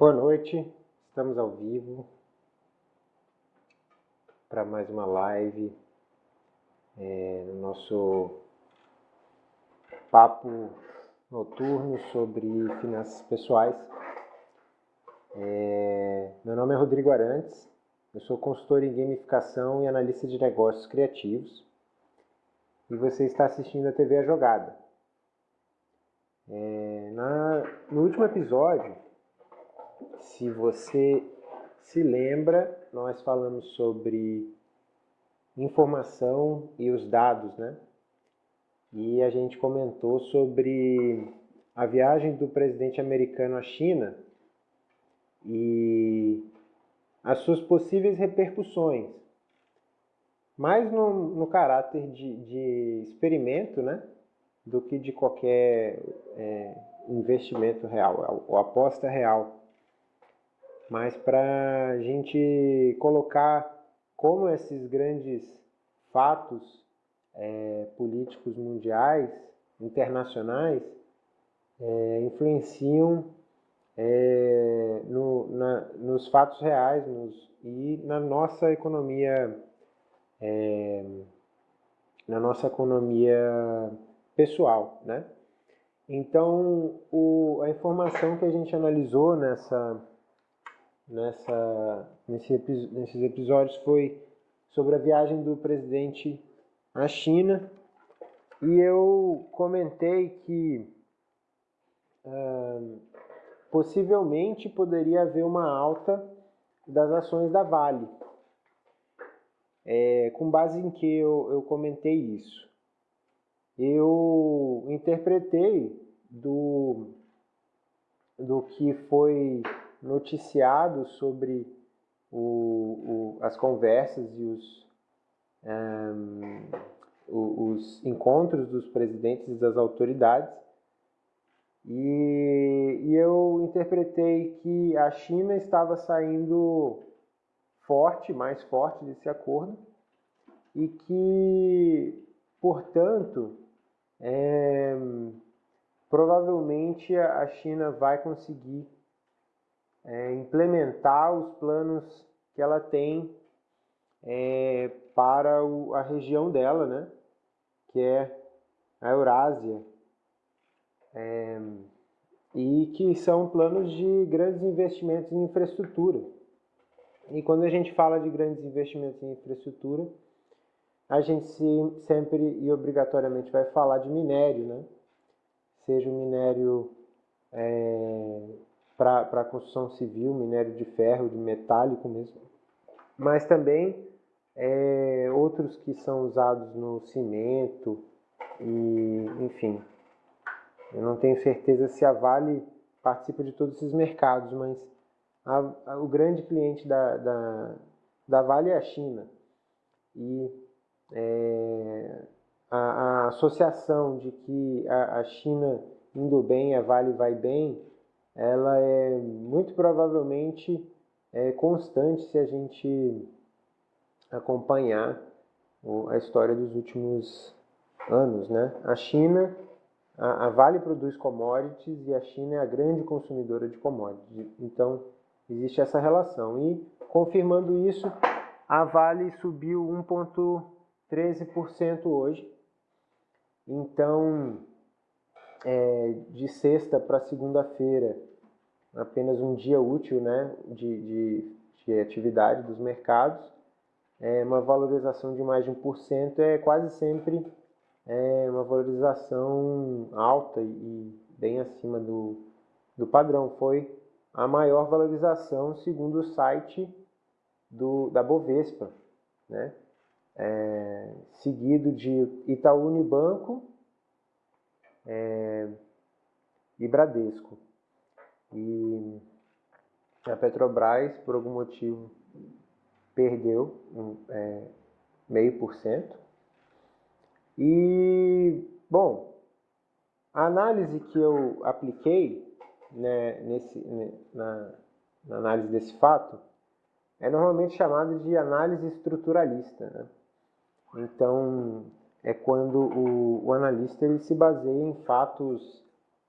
Boa noite, estamos ao vivo para mais uma live é, no nosso papo noturno sobre finanças pessoais. É, meu nome é Rodrigo Arantes, eu sou consultor em gamificação e analista de negócios criativos e você está assistindo a TV A Jogada. É, na, no último episódio, se você se lembra, nós falamos sobre informação e os dados, né? E a gente comentou sobre a viagem do presidente americano à China e as suas possíveis repercussões, mais no, no caráter de, de, experimento, né? Do que de qualquer é, investimento real ou aposta real mas para a gente colocar como esses grandes fatos é, políticos mundiais, internacionais, é, influenciam é, no, na, nos fatos reais nos, e na nossa economia, é, na nossa economia pessoal, né? Então, o, a informação que a gente analisou nessa nessa, nesse, nesses episódios foi sobre a viagem do presidente à China e eu comentei que uh, possivelmente poderia haver uma alta das ações da Vale. É, com base em que eu, eu comentei isso? Eu interpretei do, do que foi noticiado sobre o, o, as conversas e os, um, os encontros dos presidentes e das autoridades. E, e eu interpretei que a China estava saindo forte, mais forte desse acordo, e que, portanto, é, provavelmente a China vai conseguir é, implementar os planos que ela tem é, para o, a região dela, né? que é a Eurásia, é, e que são planos de grandes investimentos em infraestrutura. E quando a gente fala de grandes investimentos em infraestrutura, a gente se, sempre e obrigatoriamente vai falar de minério, né? seja o minério é, para a construção civil, minério de ferro, de metálico mesmo, mas também é, outros que são usados no cimento e, enfim, eu não tenho certeza se a Vale participa de todos esses mercados, mas a, a, o grande cliente da, da, da, Vale é a China. E é, a, a, associação de que a, a China indo bem, a Vale vai bem, ela é muito provavelmente é, constante se a gente acompanhar a história dos últimos anos. Né? A China, a, a Vale produz commodities e a China é a grande consumidora de commodities. Então, existe essa relação. E, confirmando isso, a Vale subiu 1,13% hoje. Então, é, de sexta para segunda-feira, apenas um dia útil né, de, de, de atividade dos mercados, é, uma valorização de mais de 1% é quase sempre é, uma valorização alta e bem acima do, do padrão. Foi a maior valorização segundo o site do, da Bovespa, né? É, seguido de Itaú Unibanco, é, e Bradesco. E a Petrobras, por algum motivo, perdeu é, meio por cento. E, bom, a análise que eu apliquei né, nesse, né, na, na, análise desse fato é normalmente chamada de análise estruturalista. Né? Então, é quando o, o analista ele se baseia em fatos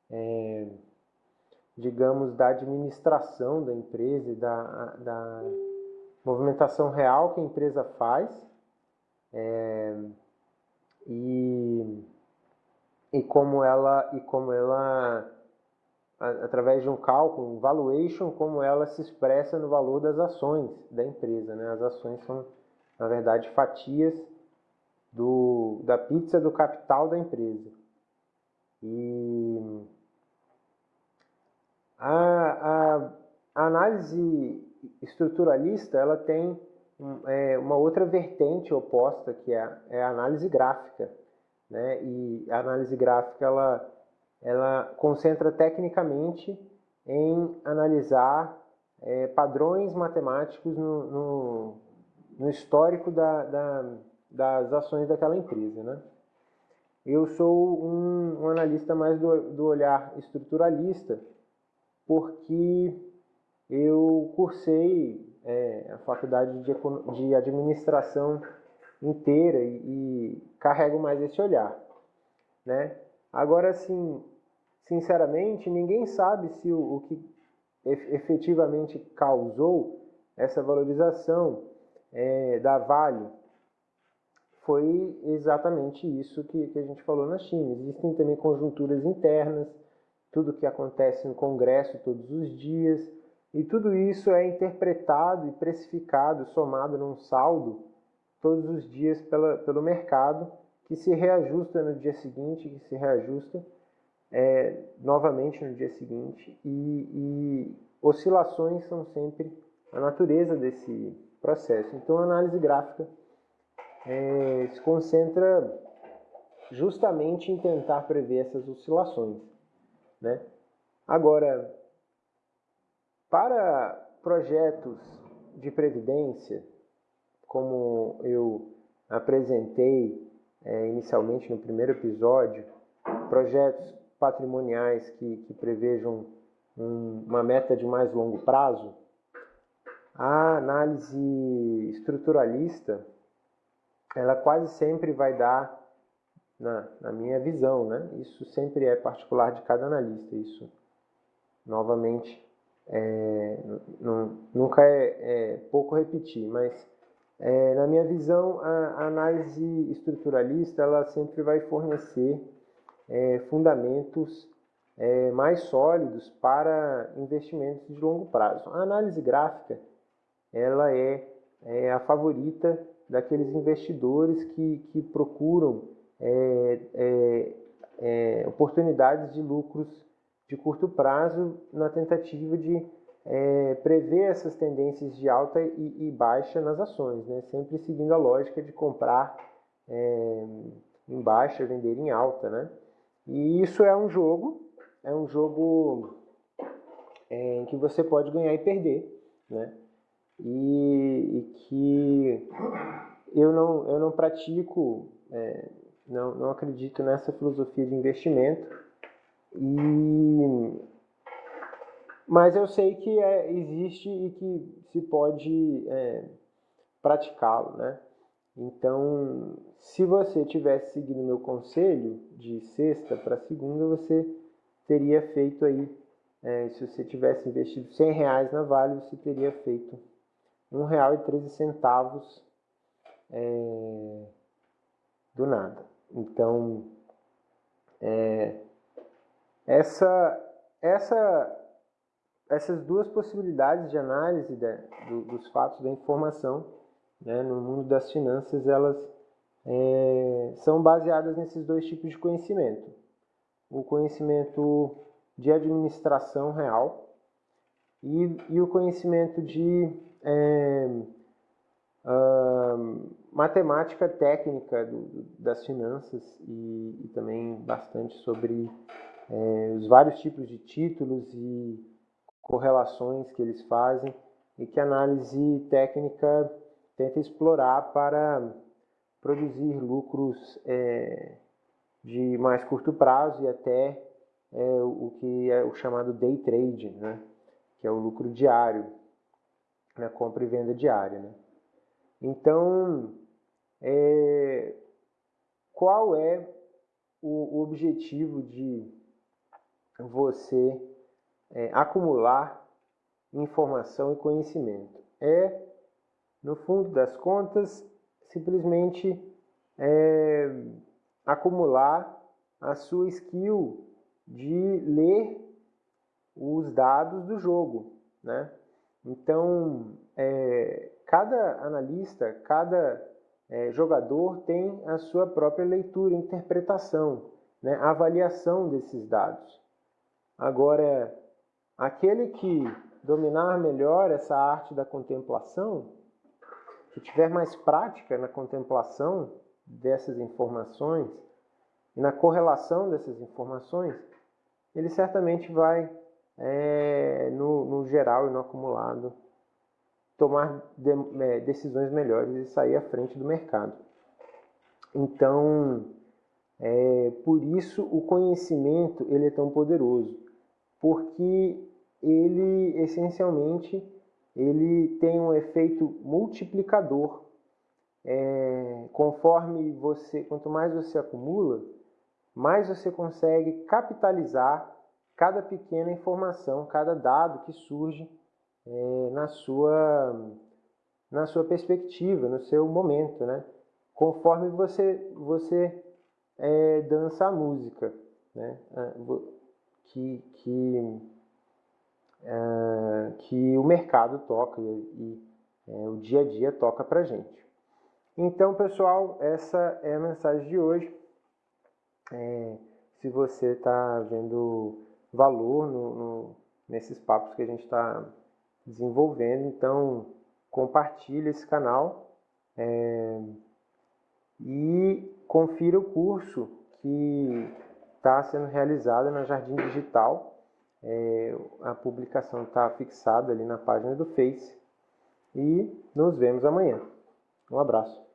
é, digamos, da administração da empresa e da, da movimentação real que a empresa faz. É, e, e como ela e como ela através de um cálculo, um valuation, como ela se expressa no valor das ações da empresa. Né? As ações são, na verdade, fatias do, da pizza do capital da empresa. E a, a, análise estruturalista ela tem é, uma outra vertente oposta, que é, é a análise gráfica. Né? E a análise gráfica ela ela concentra tecnicamente em analisar é, padrões matemáticos no, no, no histórico da, da, das ações daquela empresa. Né? Eu sou um, um analista mais do, do, olhar estruturalista, porque eu cursei é, a faculdade de, de administração inteira e, e carrego mais esse olhar. Né? Agora, assim, sinceramente, ninguém sabe se o, o que efetivamente causou essa valorização é, da Vale foi exatamente isso que, que a gente falou na China. Existem também conjunturas internas, tudo que acontece no Congresso todos os dias, e tudo isso é interpretado e precificado, somado num saldo todos os dias pela, pelo mercado, que se reajusta no dia seguinte, que se reajusta é, novamente no dia seguinte e, e oscilações são sempre a natureza desse processo. Então a análise gráfica é, se concentra justamente em tentar prever essas oscilações. Né? Agora, para projetos de previdência, como eu apresentei é, inicialmente no primeiro episódio, projetos patrimoniais que, que prevejam um, uma meta de mais longo prazo, a análise estruturalista ela quase sempre vai dar, na, na minha visão, né? isso sempre é particular de cada analista, isso novamente é, nunca é, é, pouco repetir, mas é, na minha visão a, a análise estruturalista ela sempre vai fornecer é, fundamentos é, mais sólidos para investimentos de longo prazo. A análise gráfica ela é, é a favorita daqueles investidores que, que procuram é, é, é, oportunidades de lucros de curto prazo na tentativa de é, prever essas tendências de alta e, e, baixa nas ações, né? sempre seguindo a lógica de comprar é, em baixa, vender em alta. Né? E isso é um jogo, é um jogo é, em que você pode ganhar e perder, né? E, e que eu não, eu não pratico, é, não, não acredito nessa filosofia de investimento, e, mas eu sei que é, existe e que se pode é, praticá-lo, né? Então, se você tivesse seguido meu conselho de sexta para segunda, você teria feito aí, é, se você tivesse investido 100 reais na Vale, você teria feito R$ real e centavos é, do nada. Então, é, essa, essa, essas duas possibilidades de análise da, do, dos fatos da informação né, no mundo das finanças, elas é, são baseadas nesses dois tipos de conhecimento. O conhecimento de administração real e, e o conhecimento de é, uh, matemática técnica do, das finanças e, e, também bastante sobre é, os vários tipos de títulos e correlações que eles fazem e que a análise técnica tenta explorar para produzir lucros é, de mais curto prazo e até é, o que é o chamado day trade, né? que é o lucro diário, na né? compra e venda diária. Né? Então, é, qual é o, objetivo de você é, acumular informação e conhecimento. É, no fundo das contas, simplesmente é, acumular a sua skill de ler os dados do jogo, né? Então, é, cada analista, cada é, jogador tem a sua própria leitura, interpretação, né? avaliação desses dados. Agora, aquele que dominar melhor essa arte da contemplação, que tiver mais prática na contemplação dessas informações e na correlação dessas informações, ele certamente vai, é, no, no, geral e no acumulado, tomar de, é, decisões melhores e sair à frente do mercado. Então, é, por isso o conhecimento ele é tão poderoso, porque ele essencialmente ele tem um efeito multiplicador. É, conforme você, quanto mais você acumula, mais você consegue capitalizar cada pequena informação, cada dado que surge é, na, sua, na sua perspectiva, no seu momento, né? Conforme você, você é, dança a música, né? Ah, que, que, é, que o mercado toca e, e é, o dia a dia toca para gente. Então, pessoal, essa é a mensagem de hoje. É, se você está vendo valor no, no, nesses papos que a gente está desenvolvendo, então compartilhe esse canal é, e confira o curso que está sendo realizado na Jardim Digital. É, a publicação está fixada ali na página do Face. E nos vemos amanhã. Um abraço.